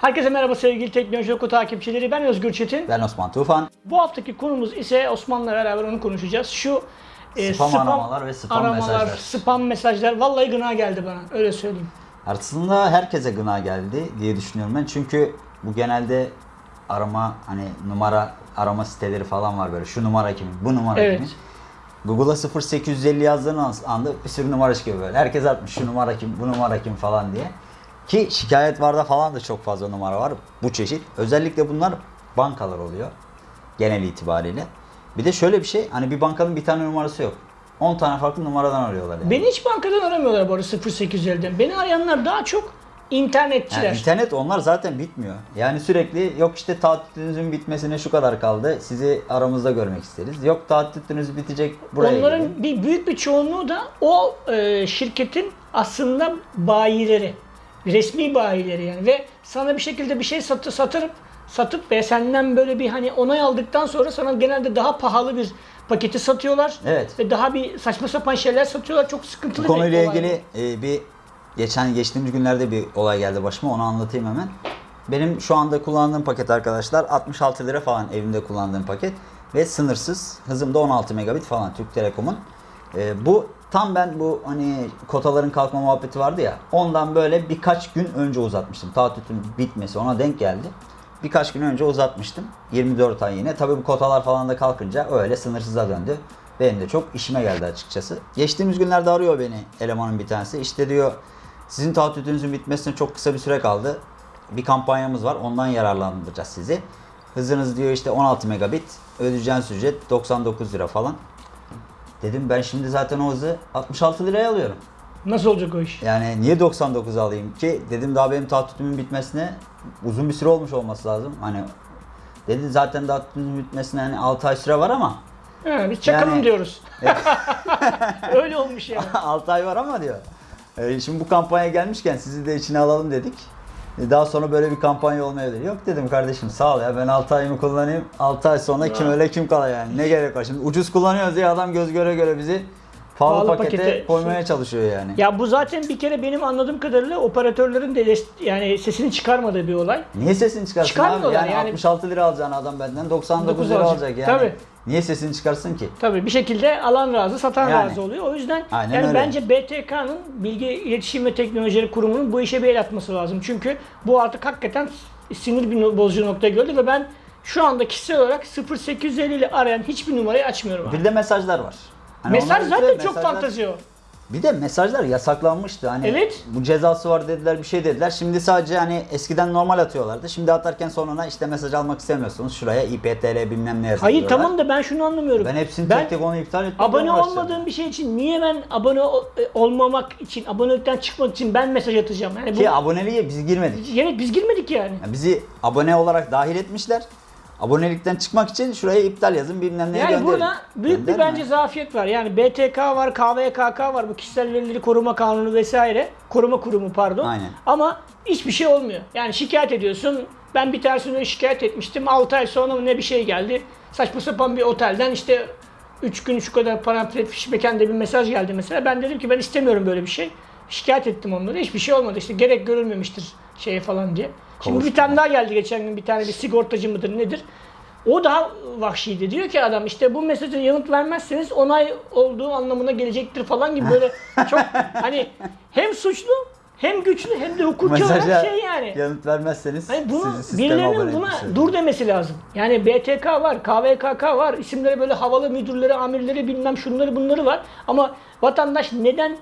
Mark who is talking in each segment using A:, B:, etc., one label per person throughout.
A: Herkese merhaba sevgili Teknoloji Oku takipçileri. Ben Özgür Çetin.
B: Ben Osman Tufan.
A: Bu haftaki konumuz ise Osman'la beraber onu konuşacağız. Şu e,
B: Spam aramalar ve spam
A: aramalar,
B: mesajlar.
A: spam mesajlar. Vallahi gına geldi bana. Öyle söyleyeyim.
B: Aslında herkese gına geldi diye düşünüyorum ben. Çünkü bu genelde arama hani numara arama siteleri falan var böyle. Şu numara kimin? Bu numara
A: Evet.
B: kimin? Google'a 0850 yazdığın an- anda bir sürü numara çıkıyor böyle. Herkes atmış şu numara kim, bu numara kim falan diye. Ki şikayet varda falan da çok fazla numara var bu çeşit. Özellikle bunlar bankalar oluyor genel itibariyle. Bir de şöyle bir şey hani bir bankanın bir tane numarası yok. 10 tane farklı numaradan arıyorlar yani.
A: Beni hiç bankadan aramıyorlar bu arada 0850'den. Beni arayanlar daha çok internetçiler.
B: Yani internet onlar zaten bitmiyor. Yani sürekli yok işte tatilinizin bitmesine şu kadar kaldı. Sizi aramızda görmek isteriz. Yok tatiliniz bitecek buraya
A: Onların
B: gelin.
A: bir büyük bir çoğunluğu da o e, şirketin aslında bayileri. Resmi bayileri yani ve sana bir şekilde bir şey satı, satırıp satıp ve senden böyle bir hani onay aldıktan sonra sana genelde daha pahalı bir paketi satıyorlar.
B: Evet.
A: Ve daha bir saçma sapan şeyler satıyorlar. Çok sıkıntılı
B: Bu konuyla ilgili e, bir geçen geçtiğimiz günlerde bir olay geldi başıma. Onu anlatayım hemen. Benim şu anda kullandığım paket arkadaşlar 66 lira falan evimde kullandığım paket ve sınırsız. Hızım da 16 megabit falan Türk Telekom'un. E, bu tam ben bu hani kotaların kalkma muhabbeti vardı ya. Ondan böyle birkaç gün önce uzatmıştım. Taahhütün bitmesi ona denk geldi. Birkaç gün önce uzatmıştım. 24 ay yine. Tabii bu kotalar falan da kalkınca öyle sınırsıza döndü. Benim de çok işime geldi açıkçası. Geçtiğimiz günlerde arıyor beni elemanın bir tanesi. İşte diyor sizin taahhütünüzün bitmesine çok kısa bir süre kaldı. Bir kampanyamız var. Ondan yararlandıracağız sizi. Hızınız diyor işte 16 megabit. Ödeyeceğiniz ücret 99 lira falan. Dedim ben şimdi zaten o hızı 66 liraya alıyorum.
A: Nasıl olacak o iş?
B: Yani niye 99 alayım ki? Dedim daha benim taahhütümün bitmesine uzun bir süre olmuş olması lazım. Hani dedi zaten taahhütümün bitmesine hani 6 ay süre var ama
A: Ha, biz çakalım
B: Yani-
A: diyoruz. Öyle olmuş yani.
B: 6 ay var ama diyor. E, şimdi bu kampanya gelmişken sizi de içine alalım dedik. E, daha sonra böyle bir kampanya olmayabilir. Yok dedim kardeşim sağ ol ya ben 6 ayımı kullanayım. 6 ay sonra kim öyle kim kala yani. Ne gerek var şimdi ucuz kullanıyoruz diye adam göz göre göre bizi pahalı,
A: Pahalı
B: pakete,
A: pakete-
B: koymaya çalışıyor yani.
A: Ya bu zaten bir kere benim anladığım kadarıyla operatörlerin de yani sesini çıkarmadığı bir olay.
B: Niye sesini çıkarsın abi? Yani,
A: yani.
B: 66 lira alacağın adam benden 99
A: 99
B: lira
A: alacak
B: yani.
A: Tabii.
B: Niye sesini çıkarsın ki?
A: Tabii bir şekilde alan razı, satan
B: Yani.
A: razı oluyor. O yüzden
B: Aynen
A: yani
B: öyle.
A: bence BTK'nın Bilgi İletişim ve Teknolojileri Kurumu'nun bu işe bir el atması lazım. Çünkü bu artık hakikaten sinir bir bozucu noktaya geldi ve ben şu anda kişisel olarak 0850 ile arayan hiçbir numarayı açmıyorum abi.
B: Bir de mesajlar var. Hani
A: Mesaj zaten çok
B: mesajlar-
A: o.
B: Bir de mesajlar yasaklanmıştı. Hani
A: Evet.
B: bu cezası var dediler, bir şey dediler. Şimdi sadece hani eskiden normal atıyorlardı. Şimdi atarken sonuna işte mesaj almak istemiyorsunuz. Şuraya IPTL bilmem ne yazın
A: Hayır tamam da ben şunu anlamıyorum.
B: Ben hepsini
A: Ben
B: tek tek onu iptal ettim.
A: abone olmadığım bir şey için niye ben abone e, olmamak için, abonelikten çıkmak için ben mesaj atacağım? Yani bu
B: Ki aboneliğe biz girmedik.
A: yani biz girmedik yani.
B: Yani bizi abone olarak dahil etmişler. Abonelikten çıkmak için şuraya iptal yazın bilmem neye
A: Yani
B: gönderin.
A: burada büyük bir
B: Gönderme.
A: bence zafiyet var. Yani BTK var, KVKK var, bu kişisel verileri koruma kanunu vesaire. Koruma kurumu pardon.
B: Aynen.
A: Ama hiçbir şey olmuyor. Yani şikayet ediyorsun. Ben bir tanesini şikayet etmiştim. 6 ay sonra ne bir şey geldi. Saçma sapan bir otelden işte 3 gün şu kadar parametre fişmekende bir mesaj geldi mesela. Ben dedim ki ben istemiyorum böyle bir şey. Şikayet ettim onları. Hiçbir şey olmadı. İşte gerek görülmemiştir şeye falan diye. Şimdi bir tane daha geldi geçen gün bir tane bir sigortacı mıdır nedir? O daha vahşiydi. Diyor ki adam işte bu mesaja yanıt vermezseniz onay olduğu anlamına gelecektir falan gibi böyle çok hani hem suçlu hem güçlü hem de hukuki olarak şey yani.
B: yanıt vermezseniz
A: Hani bunu
B: sizi
A: birilerinin buna
B: etmişler.
A: dur demesi lazım. Yani BTK var, KVKK var, isimleri böyle havalı müdürleri, amirleri bilmem şunları bunları var. Ama vatandaş neden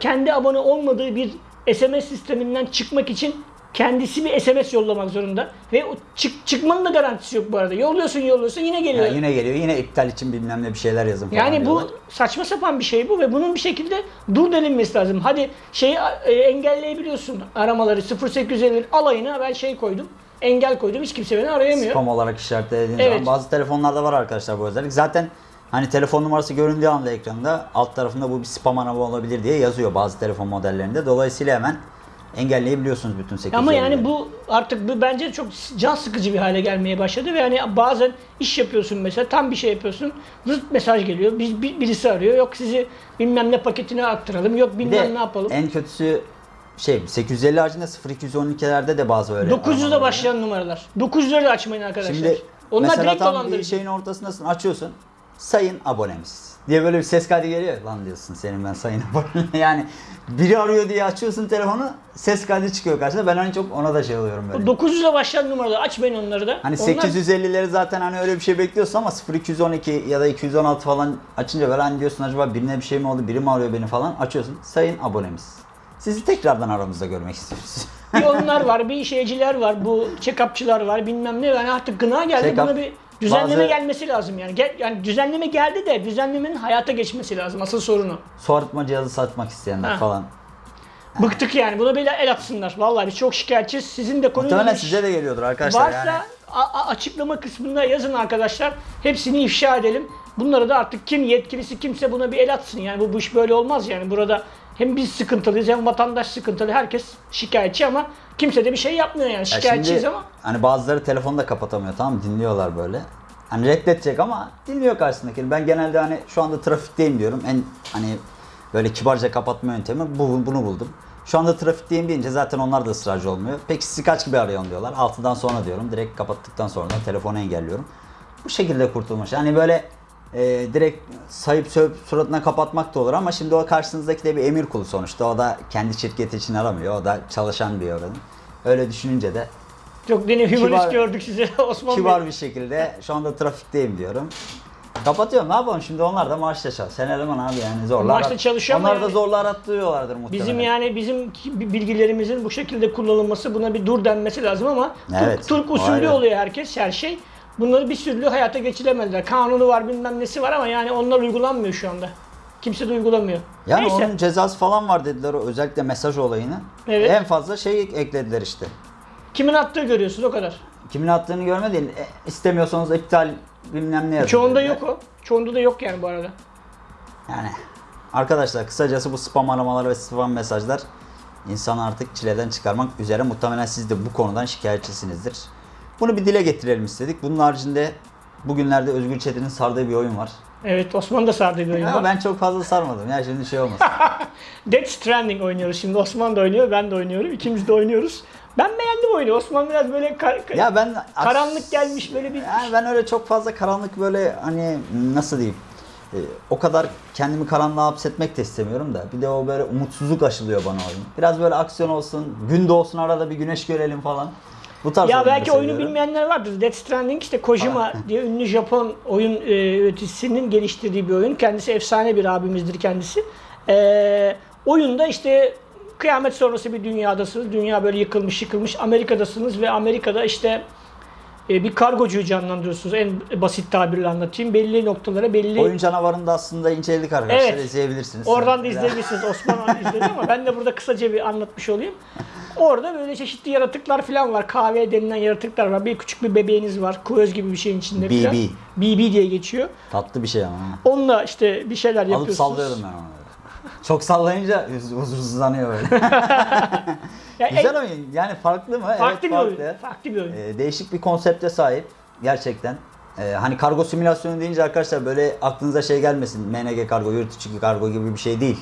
A: kendi abone olmadığı bir SMS sisteminden çıkmak için kendisi bir SMS yollamak zorunda. Ve o çık, çıkmanın da garantisi yok bu arada. Yolluyorsun yolluyorsun yine geliyor.
B: Ya yine geliyor. Yine iptal için bilmem ne bir şeyler yazın falan
A: Yani bu
B: diyorlar.
A: saçma sapan bir şey bu ve bunun bir şekilde dur denilmesi lazım. Hadi şeyi e, engelleyebiliyorsun aramaları 0850 alayına ben şey koydum. Engel koydum. Hiç kimse beni arayamıyor.
B: Spam olarak işaretlediğiniz
A: Evet.
B: zaman bazı telefonlarda var arkadaşlar bu özellik. Zaten hani telefon numarası göründüğü anda ekranda alt tarafında bu bir spam arama olabilir diye yazıyor bazı telefon modellerinde. Dolayısıyla hemen engelleyebiliyorsunuz bütün 850'leri.
A: Ama yani bu artık bu bence çok can sıkıcı bir hale gelmeye başladı ve yani bazen iş yapıyorsun mesela tam bir şey yapıyorsun zırt mesaj geliyor bir, bir- birisi arıyor yok sizi bilmem ne paketine aktaralım yok bilmem
B: de
A: ne yapalım.
B: en kötüsü şey 850 haricinde 0212'lerde de bazı öyle.
A: 900'de
B: aramalar
A: başlayan numaralar. 900'leri de açmayın arkadaşlar.
B: Şimdi
A: Onlar
B: mesela
A: direkt
B: tam bir şeyin ortasındasın açıyorsun. Sayın abonemiz diye böyle bir ses kaydı geliyor. Lan diyorsun senin ben sayın abonem. yani biri arıyor diye açıyorsun telefonu ses kaydı çıkıyor karşına. Ben en çok ona da şey oluyorum böyle.
A: 900'de başlayan numaralar açmayın onları da.
B: Hani
A: Onlar-
B: 850'leri zaten hani öyle bir şey bekliyorsun ama 0212 ya da 216 falan açınca böyle hani diyorsun acaba birine bir şey mi oldu biri mi arıyor beni falan açıyorsun. Sayın abonemiz. Sizi tekrardan aramızda görmek istiyoruz.
A: bir onlar var, bir şeyciler var, bu check-upçılar var, bilmem ne. Yani artık gına geldi.
B: Check-up,
A: Buna bir düzenleme
B: bazı-
A: gelmesi lazım yani. Gel, yani düzenleme geldi de düzenlemenin hayata geçmesi lazım. Asıl sorunu.
B: Su arıtma cihazı satmak isteyenler
A: Ha.
B: falan.
A: Bıktık yani. Buna böyle el atsınlar. Vallahi biz çok şikayetçiyiz. Sizin de konuyla
B: Muhtemelen size de geliyordur arkadaşlar
A: Varsa
B: yani.
A: açıklama kısmında yazın arkadaşlar. Hepsini ifşa edelim. Bunları da artık kim yetkilisi kimse buna bir el atsın. Yani bu, bu iş böyle olmaz yani. Burada hem biz sıkıntılıyız hem vatandaş sıkıntılı. Herkes şikayetçi ama kimse de bir şey yapmıyor yani.
B: Ya
A: Şikayetçiyiz
B: şimdi
A: ama.
B: Hani bazıları telefonu da kapatamıyor tamam mı? Dinliyorlar böyle. Hani reddedecek ama dinliyor karşısındakini. Ben genelde hani şu anda trafikteyim diyorum. En hani böyle kibarca kapatma yöntemi bu, bunu buldum. Şu anda trafikteyim deyince zaten onlar da ısrarcı olmuyor. Peki sizi kaç gibi arayalım diyorlar. Altıdan sonra diyorum. Direkt kapattıktan sonra telefonu engelliyorum. Bu şekilde kurtulmuş. Hani böyle e, direkt sayıp sövüp suratına kapatmak da olur ama şimdi o karşınızdaki de bir emir kulu sonuçta. O da kendi şirketi için aramıyor. O da çalışan bir oranın. Öyle düşününce de
A: Çok deni humorist
B: Kibar-
A: gördük size Osman
B: kibar
A: Bey.
B: bir şekilde şu anda trafikteyim diyorum. Kapatıyorum ne yapalım şimdi onlar da maaşla çalış. Sen eleman abi yani zorla
A: Maaşla çalışıyor
B: Onlar da
A: yani-
B: zorla arattırıyorlardır muhtemelen.
A: Bizim yani bizim bilgilerimizin bu şekilde kullanılması buna bir dur denmesi lazım ama
B: Evet,
A: Türk, Türk usulü oluyor herkes her şey. Bunları bir türlü hayata geçiremediler. Kanunu var bilmem nesi var ama yani onlar uygulanmıyor şu anda. Kimse de uygulamıyor.
B: Yani
A: Neyse.
B: onun cezası falan var dediler o özellikle mesaj olayını.
A: Evet.
B: En fazla şey eklediler işte.
A: Kimin attığı görüyorsunuz o kadar.
B: Kimin attığını görmedin. E, istemiyorsanız iptal bilmem ne yazın.
A: Çoğunda
B: dediler.
A: yok o. Çoğunda da yok yani bu arada.
B: Yani arkadaşlar kısacası bu spam aramalar ve spam mesajlar insanı artık çileden çıkarmak üzere. Muhtemelen siz de bu konudan şikayetçisinizdir. Bunu bir dile getirelim istedik. Bunun haricinde bugünlerde Özgür Çetin'in sardığı bir oyun var.
A: Evet Osman da sardı bir oyun
B: Ya
A: var.
B: ben çok fazla sarmadım ya şimdi şey olmasın.
A: Death Stranding oynuyoruz şimdi. Osman da oynuyor, ben de oynuyorum. İkimiz de oynuyoruz. Ben beğendim oyunu. Osman biraz böyle kar-
B: ya ben
A: karanlık gelmiş böyle bir
B: Yani ben öyle çok fazla karanlık böyle hani nasıl diyeyim e, o kadar kendimi karanlığa hapsetmek de istemiyorum da bir de o böyle umutsuzluk aşılıyor bana oyun. Biraz böyle aksiyon olsun, gün doğsun arada bir güneş görelim falan. Bu tarz
A: Ya belki oyunu bilmeyenler vardır. Death Stranding işte Kojima diye ünlü Japon oyun e, üreticisinin geliştirdiği bir oyun. Kendisi efsane bir abimizdir kendisi. E, oyunda işte kıyamet sonrası bir dünyadasınız. Dünya böyle yıkılmış yıkılmış. Amerika'dasınız ve Amerika'da işte e, bir kargocuyu canlandırıyorsunuz. En basit tabirle anlatayım. Belli noktalara belli
B: Oyun canavarını da aslında inceledik arkadaşlar.
A: Evet.
B: izleyebilirsiniz.
A: Oradan da izleyebilirsiniz. Osman izledi ama ben de burada kısaca bir anlatmış olayım. Orada böyle çeşitli yaratıklar falan var. Kahve denilen yaratıklar var. Bir küçük bir bebeğiniz var. Kuvöz gibi bir şeyin içinde
B: BB.
A: falan. BB diye geçiyor.
B: Tatlı bir şey ama.
A: Onunla işte bir şeyler
B: Alıp
A: yapıyorsunuz.
B: sallıyorum ben onu. Çok sallayınca huz- huzursuzlanıyor böyle.
A: Ya
B: Güzel
A: en-
B: oyun. Yani farklı mı?
A: farklı
B: evet,
A: bir
B: farklı.
A: oyun. Farklı bir oyun.
B: Ee, değişik bir konsepte sahip gerçekten. Ee, hani kargo simülasyonu deyince arkadaşlar böyle aklınıza şey gelmesin. MNG kargo, yurt içi kargo gibi bir şey değil.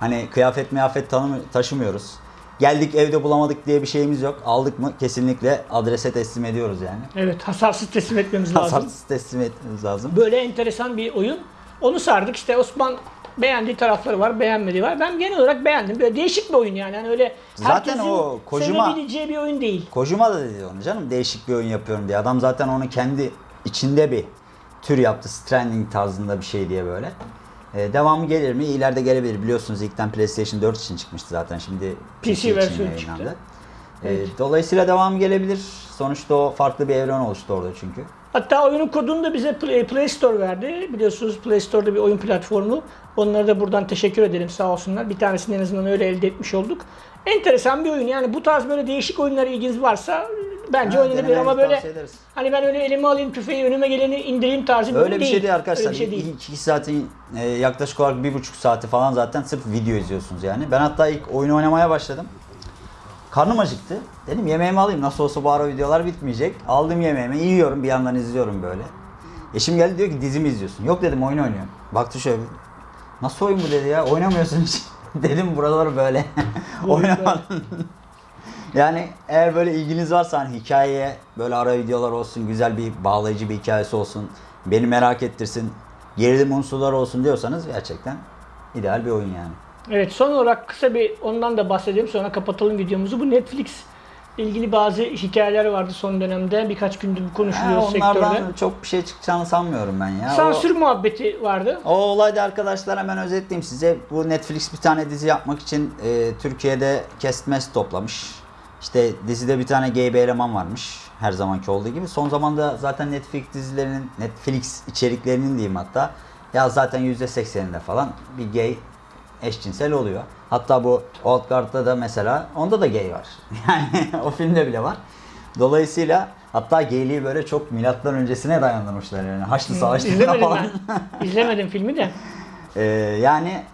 B: Hani kıyafet miyafet tanımı, taşımıyoruz. Geldik evde bulamadık diye bir şeyimiz yok. Aldık mı kesinlikle adrese teslim ediyoruz yani.
A: Evet hasarsız teslim etmemiz lazım.
B: Hasarsız teslim etmemiz lazım.
A: Böyle enteresan bir oyun. Onu sardık. İşte Osman beğendiği tarafları var, beğenmediği var. Ben genel olarak beğendim. Böyle değişik bir oyun yani. yani öyle
B: Zaten o Kojima-
A: sevebileceği bir oyun değil.
B: Kojima da dedi onu canım değişik bir oyun yapıyorum diye. Adam zaten onu kendi içinde bir tür yaptı. Stranding tarzında bir şey diye böyle. Ee, devamı gelir mi? İleride gelebilir. Biliyorsunuz ilkten PlayStation 4 için çıkmıştı zaten. Şimdi
A: PC
B: için
A: versiyonu çıktı.
B: Ee, Dolayısıyla devamı gelebilir. Sonuçta o farklı bir evren oluştu orada çünkü.
A: Hatta oyunun kodunu da bize Play, Play Store verdi. Biliyorsunuz Play Store'da bir oyun platformu. Onlara da buradan teşekkür edelim sağ olsunlar. Bir tanesini en azından öyle elde etmiş olduk. Enteresan bir oyun. Yani bu tarz böyle değişik oyunlara ilginiz varsa bence
B: Ha,
A: oynanabilir ama
B: denemenizi
A: böyle hani ben öyle elime alayım tüfeği önüme geleni indireyim tarzı bir
B: Öyle bir
A: değil.
B: şey değil arkadaşlar.
A: Öyle bir şey değil.
B: İlk iki saatin e, yaklaşık olarak bir buçuk saati falan zaten sırf video izliyorsunuz yani. Ben hatta ilk oyunu oynamaya başladım. Karnım acıktı. Dedim yemeğimi alayım. Nasıl olsa bu ara videolar bitmeyecek. Aldım yemeğimi. yiyorum bir yandan izliyorum böyle. Eşim geldi diyor ki dizimi izliyorsun. Yok dedim oyun oynuyorum. Baktı şöyle. Nasıl oyun bu dedi ya. Oynamıyorsun hiç. Dedim buralar böyle. Oynamadın. Yani eğer böyle ilginiz varsa hani hikayeye böyle ara videolar olsun, güzel bir bağlayıcı bir hikayesi olsun, beni merak ettirsin, gerilim unsurları olsun diyorsanız gerçekten ideal bir oyun yani.
A: Evet son olarak kısa bir ondan da bahsedelim sonra kapatalım videomuzu. Bu Netflix ilgili bazı hikayeler vardı son dönemde. Birkaç gündür konuşuluyor
B: Ha, onlardan
A: sektörde.
B: çok bir şey çıkacağını sanmıyorum ben ya. O-
A: Sansür muhabbeti vardı.
B: O olayda arkadaşlar hemen özetleyeyim size. Bu Netflix bir tane dizi yapmak için e, Türkiye'de kestmes toplamış. İşte dizide bir tane gay bir eleman varmış. Her zamanki olduğu gibi. Son zamanda zaten Netflix dizilerinin, Netflix içeriklerinin diyeyim hatta. Ya zaten %80'inde falan bir gay eşcinsel oluyor. Hatta bu Old Guard'da da mesela onda da gay var. Yani o filmde bile var. Dolayısıyla hatta gayliği böyle çok milattan öncesine dayandırmışlar yani. Haçlı Savaşı'nda
A: İzlemedim
B: falan.
A: ben. İzlemedim filmi de.
B: Ee, yani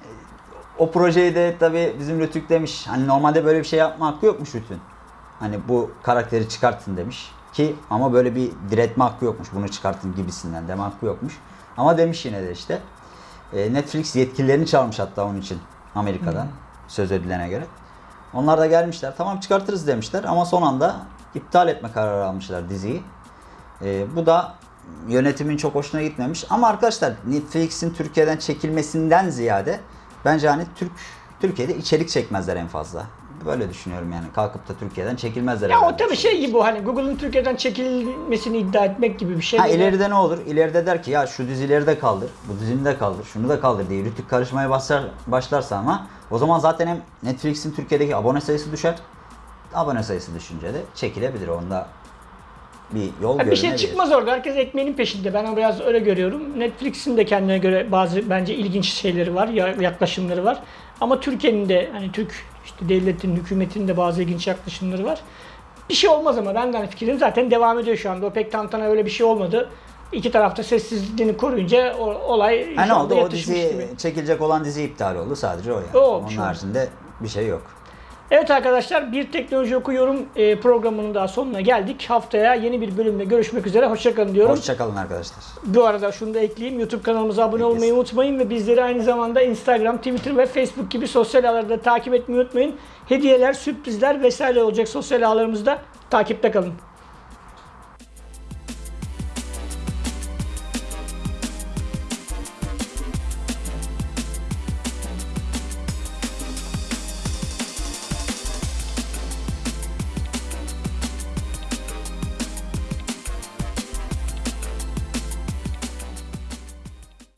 B: o projeyi de tabi bizim Rütük demiş. Hani normalde böyle bir şey yapma hakkı yokmuş Rütük'ün. Hani bu karakteri çıkartın demiş. Ki ama böyle bir diretme hakkı yokmuş. Bunu çıkartın gibisinden deme hakkı yokmuş. Ama demiş yine de işte. Ee, Netflix yetkililerini çağırmış hatta onun için Amerika'dan. Söz edilene göre. Onlar da gelmişler. Tamam çıkartırız demişler ama son anda iptal etme kararı almışlar diziyi. Ee, bu da yönetimin çok hoşuna gitmemiş. Ama arkadaşlar Netflix'in Türkiye'den çekilmesinden ziyade bence hani Türk Türkiye'de içerik çekmezler en fazla. Böyle düşünüyorum yani. Kalkıp da Türkiye'den çekilmezler.
A: Ya o tabii şey gibi o hani Google'ın Türkiye'den çekilmesini iddia etmek gibi bir şey.
B: Ha ileride ne olur? İleride der ki ya şu dizileri de kaldır, bu dizini de kaldır, şunu da kaldır diye Rütük karışmaya başlar, başlarsa ama o zaman zaten hem Netflix'in Türkiye'deki abone sayısı düşer. Abone sayısı düşünce de çekilebilir. Onda bir yol
A: Ha, bir şey çıkmaz orada. Herkes ekmeğinin peşinde. Ben biraz öyle görüyorum. Netflix'in de kendine göre bazı bence ilginç şeyleri var, ya- yaklaşımları var. Ama Türkiye'nin de hani Türk işte devletin, hükümetin de bazı ilginç yaklaşımları var. Bir şey olmaz ama ben de hani fikrim zaten devam ediyor şu anda. O pek tantana öyle bir şey olmadı. İki tarafta sessizliğini koruyunca o, olay
B: Ha ne oldu? O dizi
A: gibi.
B: çekilecek olan dizi iptal oldu. Sadece o yani.
A: O
B: Onun
A: oldu.
B: haricinde bir şey yok.
A: Evet arkadaşlar bir teknoloji okuyorum e, programının daha sonuna geldik. Haftaya yeni bir bölümde görüşmek üzere. Hoşçakalın diyorum.
B: Hoşçakalın arkadaşlar.
A: Bu arada şunu da ekleyeyim. YouTube kanalımıza abone
B: Peki.
A: olmayı unutmayın ve bizleri aynı zamanda Instagram, Twitter ve Facebook gibi sosyal ağlarda takip etmeyi unutmayın. Hediyeler, sürprizler vesaire olacak sosyal ağlarımızda. Takipte kalın.